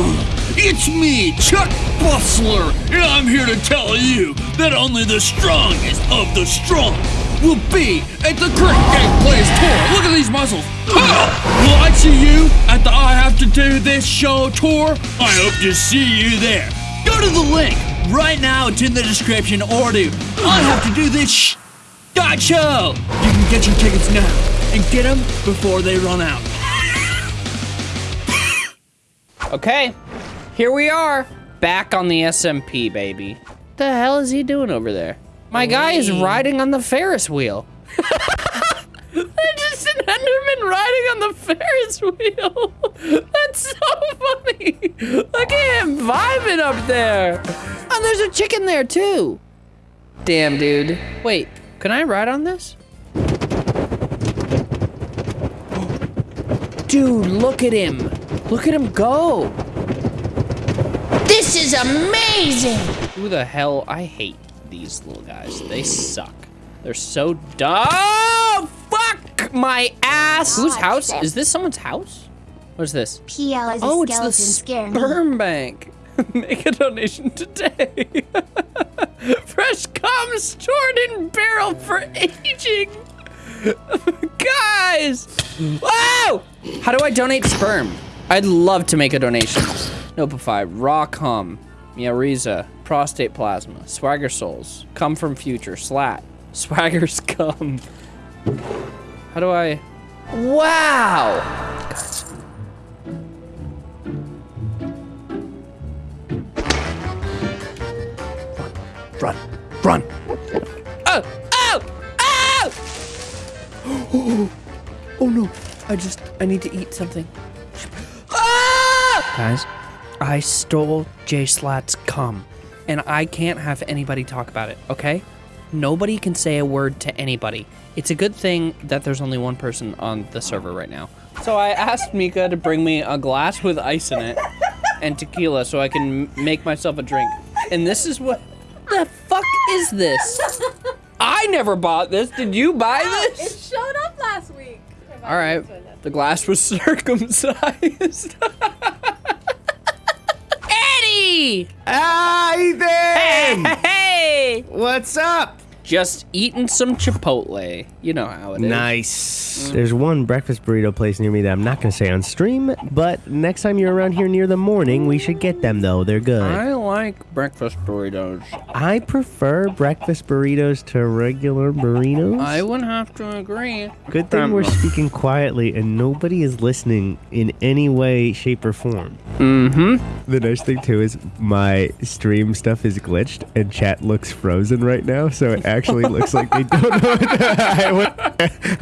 Hmm. It's me, Chuck Bustler, and I'm here to tell you that only the strongest of the strong will be at the Great Game Players Tour. Look at these muscles. Will I see you at the I Have to Do This Show tour? I hope to see you there. Go to the link right now. It's in the description or do I Have to Do This sh- show. You can get your tickets now and get them before they run out. Okay, here we are, back on the SMP, baby. What the hell is he doing over there? My guy is riding on the Ferris wheel. There's just an Enderman riding on the Ferris wheel. That's so funny. Look at him vibing up there. And there's a chicken there too. Damn, dude. Wait, can I ride on this? Dude, look at him. Look at him go. This is amazing! Who the hell? I hate these little guys. They suck. They're so dumb. Oh, fuck my ass. Whose house? Is this someone's house? What is this? PL is a Oh, it's the scare me. sperm bank. Make a donation today. Fresh cum stored in barrel for aging. Guys! Whoa! How do I donate sperm? I'd love to make a donation. Nopify, raw cum, Miariza, prostate plasma, swagger souls, come from future, Schlatt, swagger's cum. How do I? Wow! Run, run. Oh! Oh! Oh! Oh no! I just I need to eat something. Guys, I stole JSchlatt's cum, and I can't have anybody talk about it. Okay? Nobody can say a word to anybody. It's a good thing that there's only one person on the server right now. So I asked Mika to bring me a glass with ice in it and tequila so I can make myself a drink. And this is what the fuck is this? I never bought this. Did you buy this? It showed up last week. All right. The glass was circumcised. Eddie! Ah, Ethan! Hey! What's up? Just eating some Chipotle. You know how it is. Nice. There's one breakfast burrito place near me that I'm not going to say on stream, but next time you're around here near the morning, we should get them though. They're good. I like breakfast burritos. I prefer breakfast burritos to regular burritos. I would have to agree. Good thing we're speaking quietly and nobody is listening in any way, shape, or form. Mm-hmm. The nice thing too is my stream stuff is glitched and chat looks frozen right now, so it actually looks like they don't know. What I, what-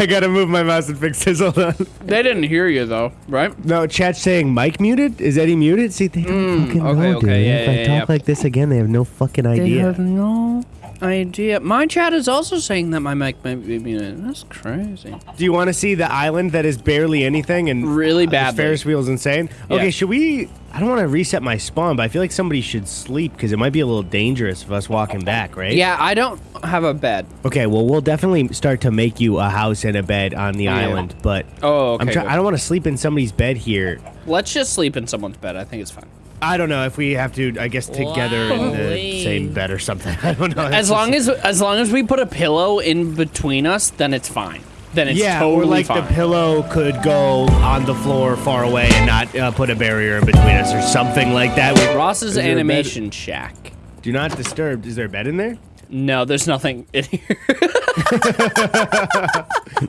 I gotta move my mouse and fix this. Hold on. They didn't hear you though, right? No, chat's saying mic muted. Is Eddie muted? See, they don't fucking Mm, okay, know, okay, dude. yeah, I yeah, talk yeah. like this again, they have no fucking idea. They idea. have no idea. My chat is also saying that my mic might be muted. That's crazy. Do you want to see the island that is barely anything and Really uh, badly. Ferris wheel's insane? Okay, Yeah. should we? I don't want to reset my spawn, but I feel like somebody should sleep because it might be a little dangerous of us walking back, right? Yeah, I don't have a bed. Okay, well, we'll definitely start to make you a house and a bed on the Yeah. island, but Oh, okay. I'm try- good. I don't want to sleep in somebody's bed here. Let's just sleep in someone's bed. I think it's fine. I don't know if we have to. I guess together in the same bed or something. I don't know. As long as as long as we put a pillow in between us, then it's fine. Then it's yeah, totally or like fine. the pillow could go on the floor far away and not uh, put a barrier in between us or something like that. We- Ross's Is there a bed? animation shack. Do not disturb. Is there a bed in there? No, there's nothing in here.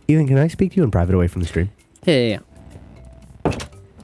Ethan, can I speak to you in private away from the stream? yeah, yeah, yeah.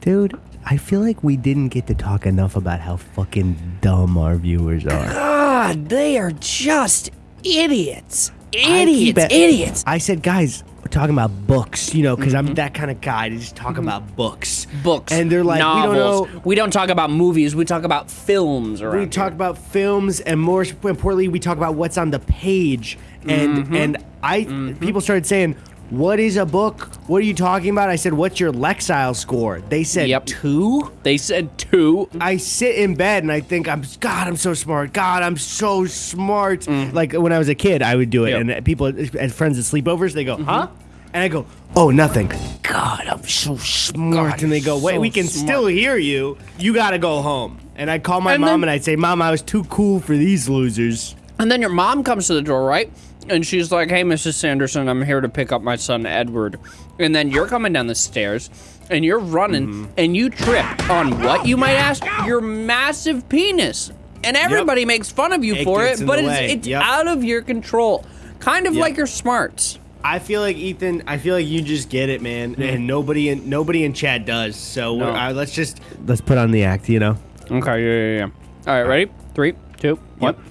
Dude, I feel like we didn't get to talk enough about how fucking dumb our viewers are. God, they are just idiots. I keep Idiots, it- idiots. I said, guys, we're talking about books, you know, because I'm that kind of guy to just talk about books. Books, And they're like, we don't novels. know. We don't talk about movies. We talk about films around We here. talk about films, and more importantly, we talk about what's on the page. And Mm-hmm. and I people started saying, "What is a book? What are you talking about?" I said, "What's your Lexile score?" They said Yep. two. They said two. I sit in bed and I think I'm God. I'm so smart. God, I'm so smart. Like when I was a kid, I would do it, Mm. Yep. Mm-hmm. and people, and friends at sleepovers, they go, "Huh?" And I go, oh, nothing. God, I'm so smart. God, and they go, wait, so we can smart." still hear you. You gotta go home. And I'd call my And mom then- and I'd say, Mom, I was too cool for these losers. And then your mom comes to the door, right? And she's like, "Hey, Mrs. Sanderson, I'm here to pick up my son Edward." And then you're coming down the stairs, and you're running, Mm-hmm. and you trip on what you might ask your massive penis, and everybody makes fun of you It for it, but it's, it's Yep. out of your control, kind of Yep. like your smarts. I feel like Ethan. I feel like you just get it, man, and nobody in nobody in chat does. So No. we're, uh, let's just let's put on the act, you know. Okay, yeah, yeah, yeah. All right, ready? Three, two, one. Yep.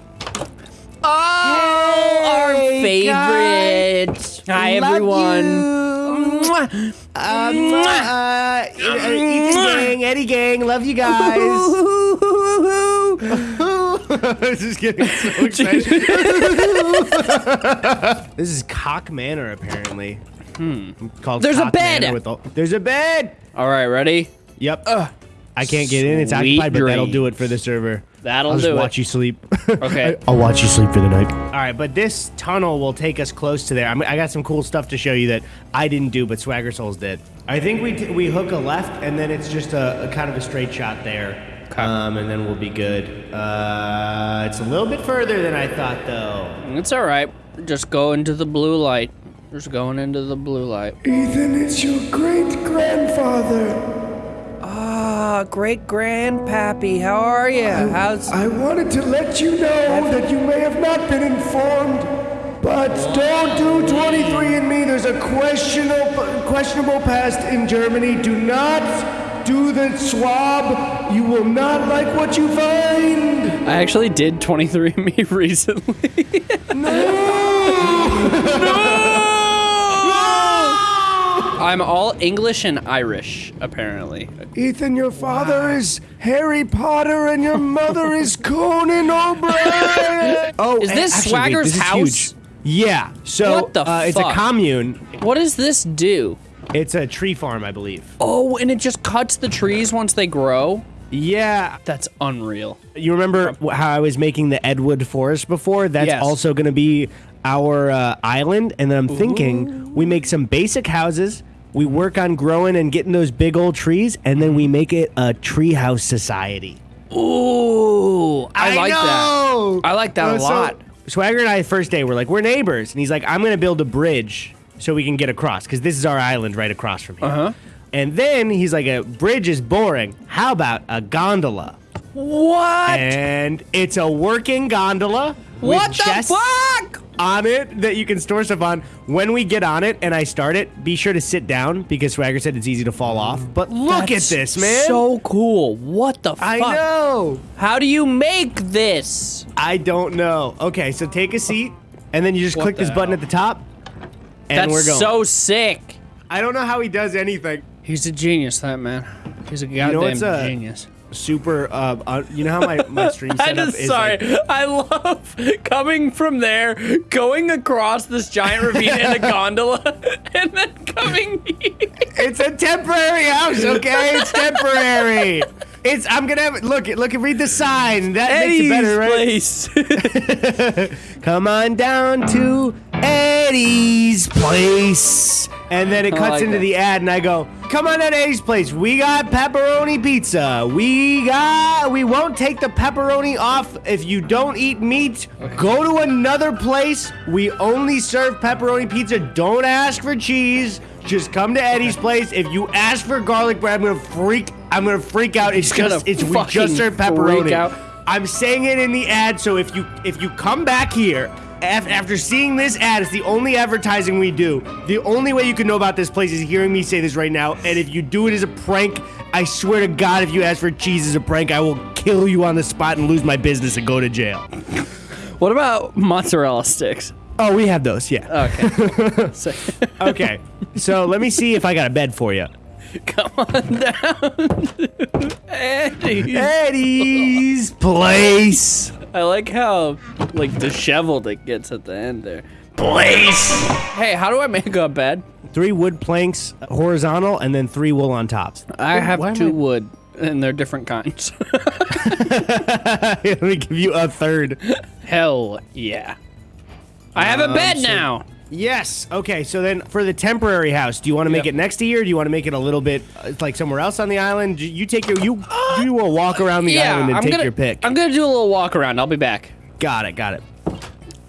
Oh, our Hey, favorite. Hi, Love everyone. you. Mwah. Um, uh, Ethan gang, Eddie gang, love you guys. I was just getting so excited. this is Cock Manor, apparently. Hmm. Called There's a bed. With all- There's a bed. All right, ready? Yep. I can't get in. It's Sweet occupied, but that'll do it for the server. That'll I'll just do it. watch you sleep. Okay. I'll watch you sleep for the night. All right, but this tunnel will take us close to there. I'm, I got some cool stuff to show you that I didn't do, but Swagger Souls did. I think we t- we hook a left, and then it's just a, a kind of a straight shot there, Okay. um, and then we'll be good. Uh, it's a little bit further than I thought, though. It's all right. Just go into the blue light. Just going into the blue light. Ethan, it's your great grandfather. Ah, great grandpappy, how are you? How's I wanted to let you know that you may have not been informed, but don't do 23andMe. There's a questionable, questionable past in Germany. Do not do the swab. You will not like what you find. I actually did 23andMe recently. I'm all English and Irish, apparently. Ethan, your father is Harry Potter and your mother is Conan O'Brien. Oh, Is this actually, wait, Swagger's this house? huge. Yeah. So What the uh, it's a commune. What does this do? It's a tree farm, I believe. Oh, and it just cuts the trees once they grow? Yeah, That's unreal. You remember how I was making the Edwood Forest before? That's Yes. also going to be our uh, island. And then I'm thinking we make some basic houses. We work on growing and getting those big old trees, and then we make it a treehouse society. Ooh, I, like know! that. I like that a Uh, so lot. Swagger and I, first day, we're like, we're neighbors. And he's like, I'm going to build a bridge so we can get across, because this is our island right across from here. Uh-huh. And then he's like, a bridge is boring. How about a gondola? What? And it's a working gondola what the chests fuck? on it that you can store stuff on. When we get on it and I start it, be sure to sit down because Swagger said it's easy to fall off. But look That's at this, man. So cool. What the fuck? I know. How do you make this? I don't know. Okay, so take a seat and then you just What click this the button at the top. And That's we're going. so sick. I don't know how he does anything. He's a genius, that man. He's a goddamn know what's a- genius. Super. Uh, uh, you know how my my stream setup I just is. sorry. like- I love coming from there, going across this giant ravine in a gondola, and then coming here. It's a temporary house, okay? It's temporary. It's. I'm gonna have look. Look. At read the sign. That Eddie's makes it better, right? place. Come on down to Eddie's place. And then it cuts like into that. the ad, and I go, Come on to Eddie's place. We got pepperoni pizza. We got. We won't take the pepperoni off if you don't eat meat. Go to another place. We only serve pepperoni pizza. Don't ask for cheese. Just come to Eddie's place. If you ask for garlic bread, I'm gonna freak. I'm gonna freak out. It's gonna just. It's we just serve pepperoni. I'm saying it in the ad, so if you if you come back here after seeing this ad, it's the only advertising we do. The only way you can know about this place is hearing me say this right now. And if you do it as a prank, I swear to God, if you ask for cheese as a prank, I will kill you on the spot and lose my business and go to jail. what about mozzarella sticks? Oh, we have those, yeah. Okay. So- Okay, so let me see if I got a bed for you. come on down, Eddie. Eddie's place. I like how like disheveled it gets at the end there. Place. Hey, how do I make a bed? Three wood planks horizontal, and then three wool on tops. I have why two I- wood, and they're different kinds. Let me give you a third. Hell yeah. I have a bed Um, so- now. Yes. Okay. So then, for the temporary house, do you want to make Yep. it next to here? Or do you want to make it a little bit uh, like somewhere else on the island? You take your you do a walk around the island and I'm take gonna, your pick. I'm gonna do a little walk around. I'll be back. got it. Got it. All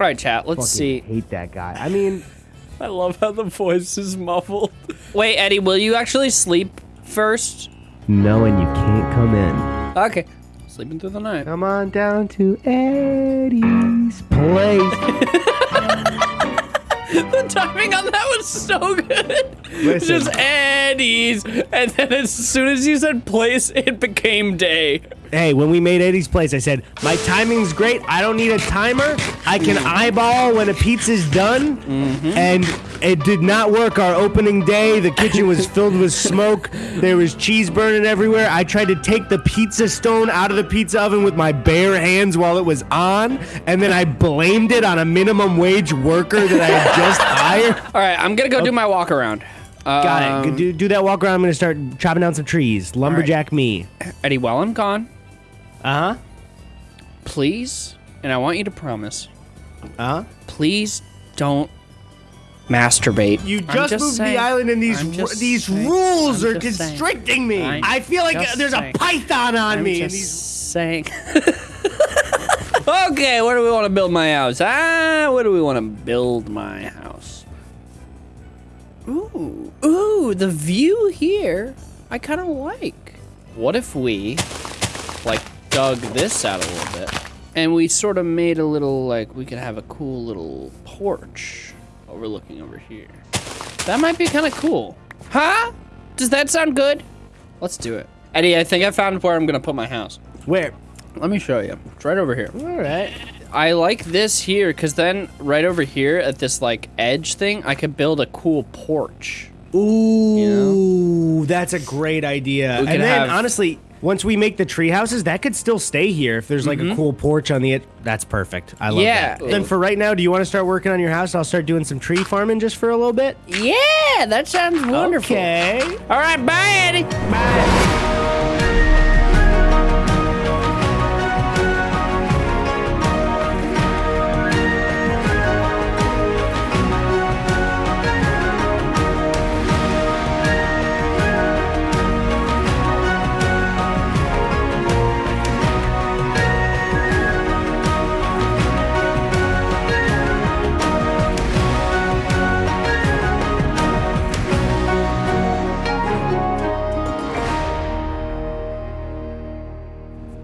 right, chat. Let's see. Hate that guy. I mean, I love how the voice is muffled. Wait, Eddie, will you actually sleep first? no, and you can't come in. Okay. Sleeping through the night. Come on down to Eddie's place. Timing on that was so good. Listen. Just Eddie's, and then as soon as you said place, it became day. Hey, when we made Eddie's place, I said my timing's great. I don't need a timer. I can eyeball when a pizza's done, and it did not work. Our opening day, the kitchen was filled with smoke. There was cheese burning everywhere. I tried to take the pizza stone out of the pizza oven with my bare hands while it was on, and then I blamed it on a minimum wage worker that I had just hired. All right, I'm gonna go do my walk around. Got Um, it. Do, do that walk around. I'm gonna start chopping down some trees. Lumberjack me. Eddie, while I'm gone, Uh huh. please, and I want you to promise, Uh huh. please don't masturbate. You I'm just, moved saying. the island, and these I'm these saying. rules I'm are just saying. constricting me. I'm I feel like there's saying. a python on I'm me. just these saying. okay, where do we want to build my house? Ah, where do we want to build my house? Ooh, ooh, the view here, I kind of like. What if we, like, dug this out a little bit, and we sort of made a little, like, we could have a cool little porch overlooking over here. That might be kind of cool. Huh? Does that sound good? Let's do it. Eddie, I think I found where I'm gonna put my house. where? Let me show you. It's right over here. All right. I like this here because then right over here at this like edge thing, I could build a cool porch. Ooh, that's a great idea. And then have- honestly, once we make the tree houses, that could still stay here if there's like a cool porch on the it. That's perfect. I love Mm-hmm. Yeah. that. Then for right now, do you want to start working on your house? I'll start doing some tree farming just for a little bit. Yeah, that sounds wonderful. Okay. All right, bye, Eddie.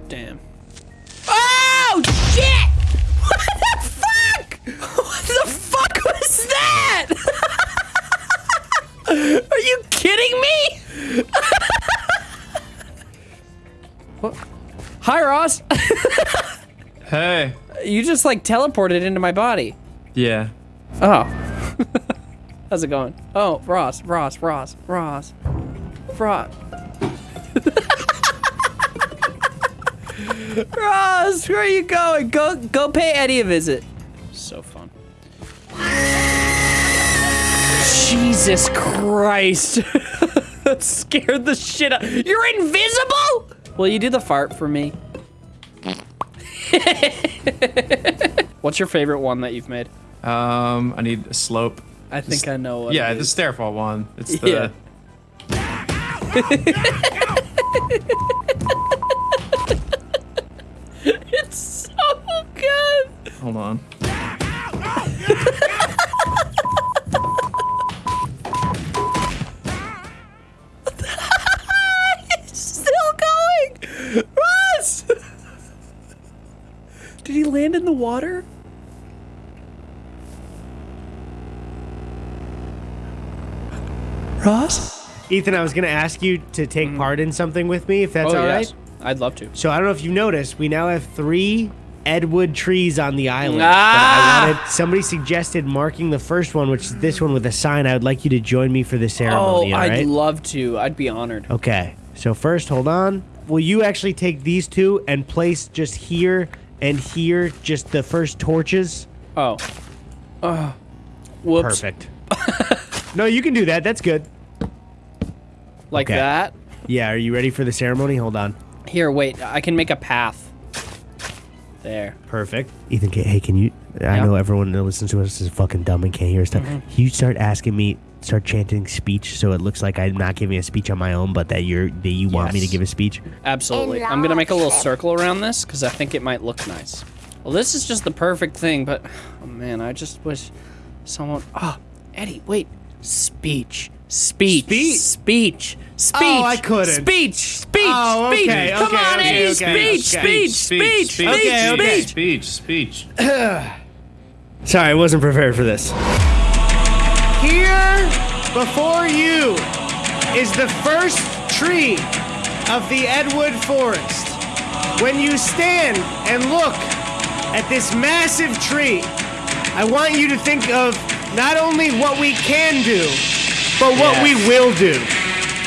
Damn. Oh shit! What the fuck? What the fuck was that? Are you kidding me? what? Hi, Ross. Hey. You just like teleported into my body. Yeah. Oh. How's it going? Oh, Ross, Ross, Ross, Ross, Ross. Ross, where are you going? Go, go pay Eddie a visit. So fun. Jesus Christ. that scared the shit out. You're invisible? Will you do the fart for me? What's your favorite one that you've made? Um, I need a slope. I think I know what yeah, it the stairfall one. It's the. Yeah. It's so good. Hold on. It's still going. Ross! Did he land in the water? Ross? Ethan, I was gonna ask you to take hmm. part in something with me, if that's oh, all right. yes. I'd love to. So I don't know if you noticed, we now have three Edwood trees on the island. Ah! I wanted, somebody suggested marking the first one, which is this one with a sign. I would like you to join me for the Oh, ceremony. all I'd right? love to. I'd be honored. Okay. So first, hold on. Will you actually take these two and place just here and here, just the first torches? Oh. Oh. Whoops. Perfect. no, you can do that. That's good. Like Okay. that. Yeah. Are you ready for the ceremony? Hold on. Here, wait. I can make a path. There. Perfect. Ethan, ca- hey, can you? I Yeah. know everyone that listens to us is fucking dumb and can't hear stuff. Mm-hmm. Can you start asking me, start chanting speech, so it looks like I'm not giving a speech on my own, but that you're that you want me to Yes. give a speech. Absolutely. I'm gonna make a little circle around this because I think it might look nice. Well, this is just the perfect thing, but oh man, I just wish someone. Oh, Eddie, wait. Speech. Speech. Speech? Speech. Speech. Oh, I couldn't. Speech. Speech. Oh, speech. okay, Come okay, on, okay, Eddie. okay, speech, okay. speech. Speech. Speech. Okay, okay. Speech. Speech, speech. Sorry, I wasn't prepared for this. Here before you is the first tree of the Edwood Forest. When you stand and look at this massive tree, I want you to think of not only what we can do, but what we will do.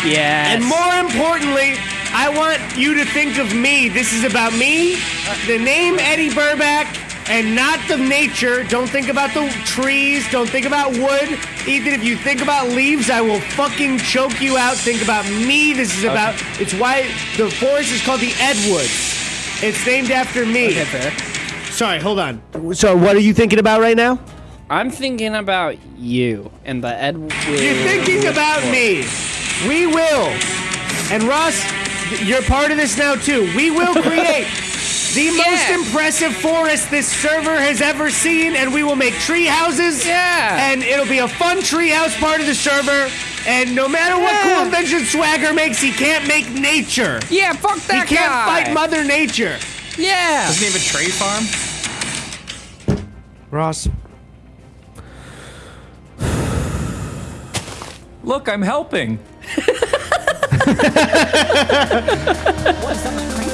Yes. And more importantly, I want you to think of me. This is about me, the name Eddy Burback, and not the nature. Don't think about the trees. Don't think about wood. Ethan, if you think about leaves, I will fucking choke you out. Think about me. This is about. It's why the forest is called the Edwoods. It's named after me. Okay, fair. Sorry, hold on. So, what are you thinking about right now? I'm thinking about you and the Ed. You're thinking about me. We will. And Ross, you're part of this now too. We will create the most impressive forest this server has ever seen, and we will make tree houses. Yeah. And it'll be a fun tree house part of the server. And no matter what Yeah. cool invention Swagger makes, he can't make nature. Yeah, fuck that. He can't guy. fight Mother Nature. Yeah. Doesn't he have a tree farm? Ross. Look, I'm helping. What's up, my